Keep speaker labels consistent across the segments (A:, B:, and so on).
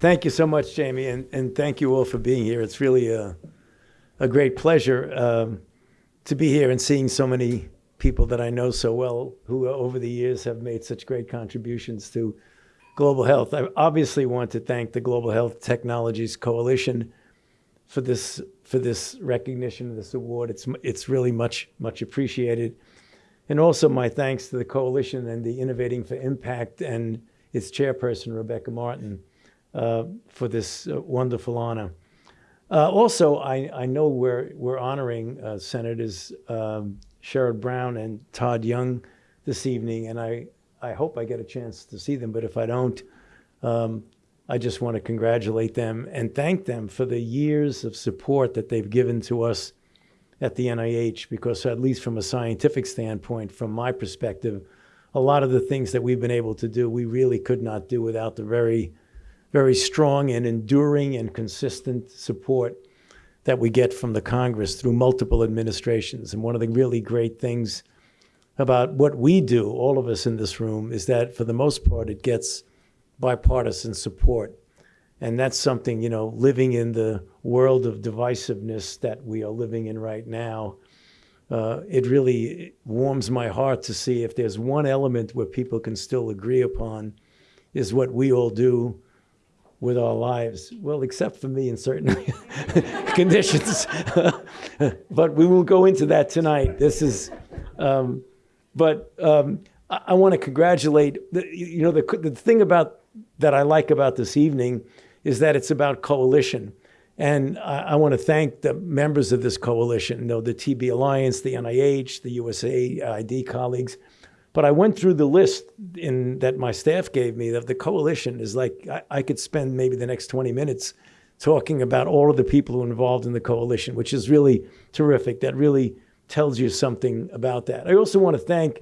A: Thank you so much, Jamie, and, and thank you all for being here. It's really a, a great pleasure um, to be here and seeing so many people that I know so well who over the years have made such great contributions to global health. I obviously want to thank the Global Health Technologies Coalition for this for this recognition, of this award. It's it's really much much appreciated, and also my thanks to the coalition and the Innovating for Impact and its chairperson Rebecca Martin for this uh, wonderful honor. Uh, also, I, I know we're, we're honoring uh, Senators um, Sherrod Brown and Todd Young this evening, and I, I hope I get a chance to see them, but if I don't, um, I just want to congratulate them and thank them for the years of support that they've given to us at the NIH, because at least from a scientific standpoint, from my perspective, a lot of the things that we've been able to do, we really could not do without the very very strong and enduring and consistent support that we get from the Congress through multiple administrations. And one of the really great things about what we do, all of us in this room, is that for the most part, it gets bipartisan support. And that's something, you know, living in the world of divisiveness that we are living in right now, uh, it really warms my heart to see if there's one element where people can still agree upon is what we all do with our lives. Well, except for me in certain conditions. but we will go into that tonight. This is, um, but um, I, I want to congratulate, the, you know, the, the thing about that I like about this evening is that it's about coalition. And I, I want to thank the members of this coalition, you know, the TB Alliance, the NIH, the USAID colleagues, but I went through the list in that my staff gave me of the coalition is like I, I could spend maybe the next 20 minutes talking about all of the people who are involved in the coalition, which is really terrific. That really tells you something about that. I also want to thank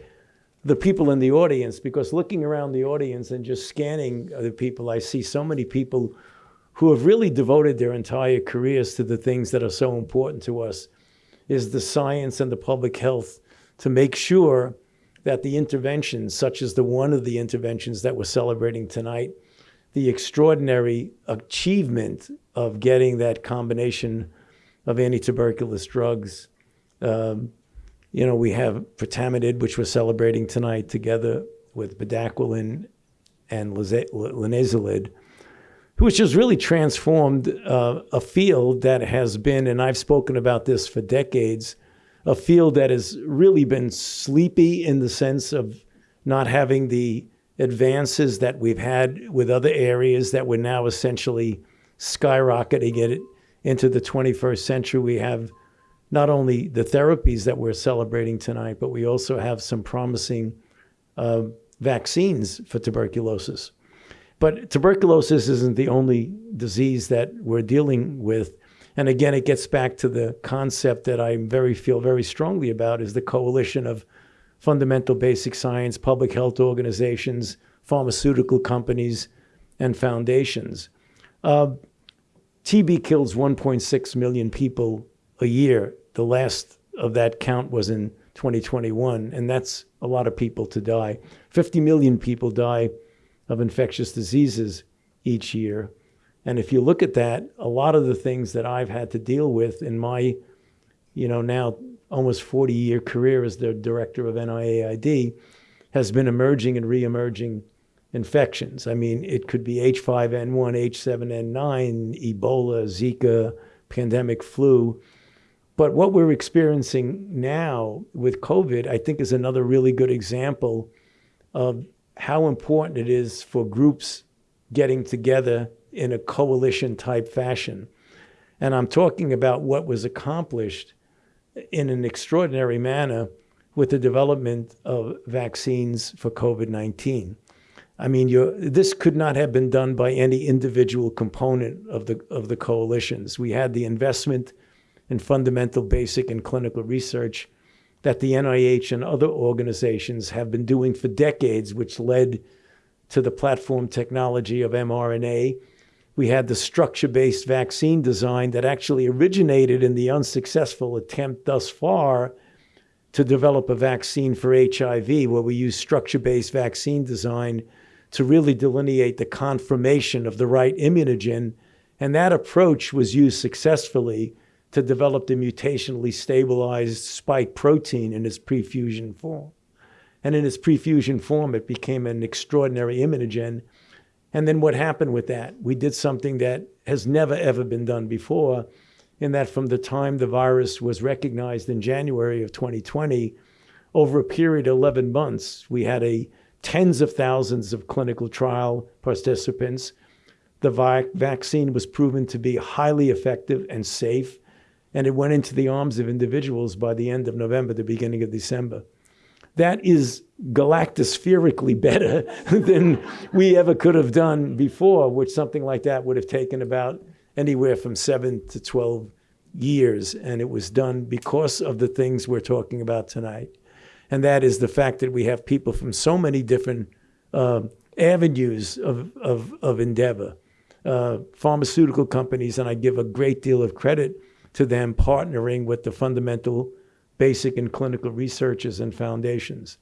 A: the people in the audience because looking around the audience and just scanning the people, I see so many people who have really devoted their entire careers to the things that are so important to us is the science and the public health to make sure that the interventions, such as the one of the interventions that we're celebrating tonight, the extraordinary achievement of getting that combination of anti-tuberculous drugs. Um, you know, we have pretomanid, which we're celebrating tonight together with bedaquiline and linezolid, which has really transformed uh, a field that has been, and I've spoken about this for decades, a field that has really been sleepy in the sense of not having the advances that we've had with other areas that we're now essentially skyrocketing it into the 21st century. We have not only the therapies that we're celebrating tonight, but we also have some promising uh, vaccines for tuberculosis. But tuberculosis isn't the only disease that we're dealing with. And again, it gets back to the concept that I very feel very strongly about is the coalition of fundamental basic science, public health organizations, pharmaceutical companies, and foundations. Uh, TB kills 1.6 million people a year. The last of that count was in 2021, and that's a lot of people to die. 50 million people die of infectious diseases each year. And if you look at that, a lot of the things that I've had to deal with in my, you know, now almost 40 year career as the director of NIAID has been emerging and re-emerging infections. I mean, it could be H5N1, H7N9, Ebola, Zika, pandemic flu. But what we're experiencing now with COVID, I think is another really good example of how important it is for groups getting together in a coalition type fashion. And I'm talking about what was accomplished in an extraordinary manner with the development of vaccines for COVID 19. I mean, this could not have been done by any individual component of the, of the coalitions. We had the investment in fundamental, basic, and clinical research that the NIH and other organizations have been doing for decades, which led to the platform technology of mRNA we had the structure-based vaccine design that actually originated in the unsuccessful attempt thus far to develop a vaccine for HIV, where we use structure-based vaccine design to really delineate the conformation of the right immunogen. And that approach was used successfully to develop the mutationally stabilized spike protein in its prefusion form. And in its prefusion form, it became an extraordinary immunogen. And then what happened with that? We did something that has never, ever been done before, in that from the time the virus was recognized in January of 2020, over a period of 11 months, we had a tens of thousands of clinical trial participants. The vi- vaccine was proven to be highly effective and safe, and it went into the arms of individuals by the end of November, the beginning of December. That is galactospherically better than we ever could have done before, which something like that would have taken about anywhere from seven to 12 years. And it was done because of the things we're talking about tonight. And that is the fact that we have people from so many different uh, avenues of, of, of endeavor. Uh, pharmaceutical companies, and I give a great deal of credit to them partnering with the fundamental, basic, and clinical researchers and foundations.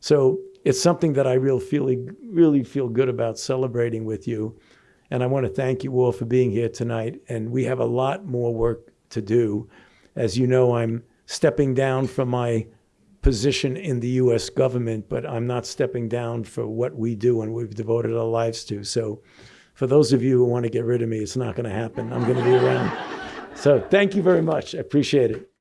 A: So it's something that I really really feel good about celebrating with you. And I want to thank you all for being here tonight. And we have a lot more work to do. As you know, I'm stepping down from my position in the U.S. government, but I'm not stepping down for what we do and we've devoted our lives to. So, for those of you who want to get rid of me, it's not going to happen. I'm going to be around. So, thank you very much. I appreciate it.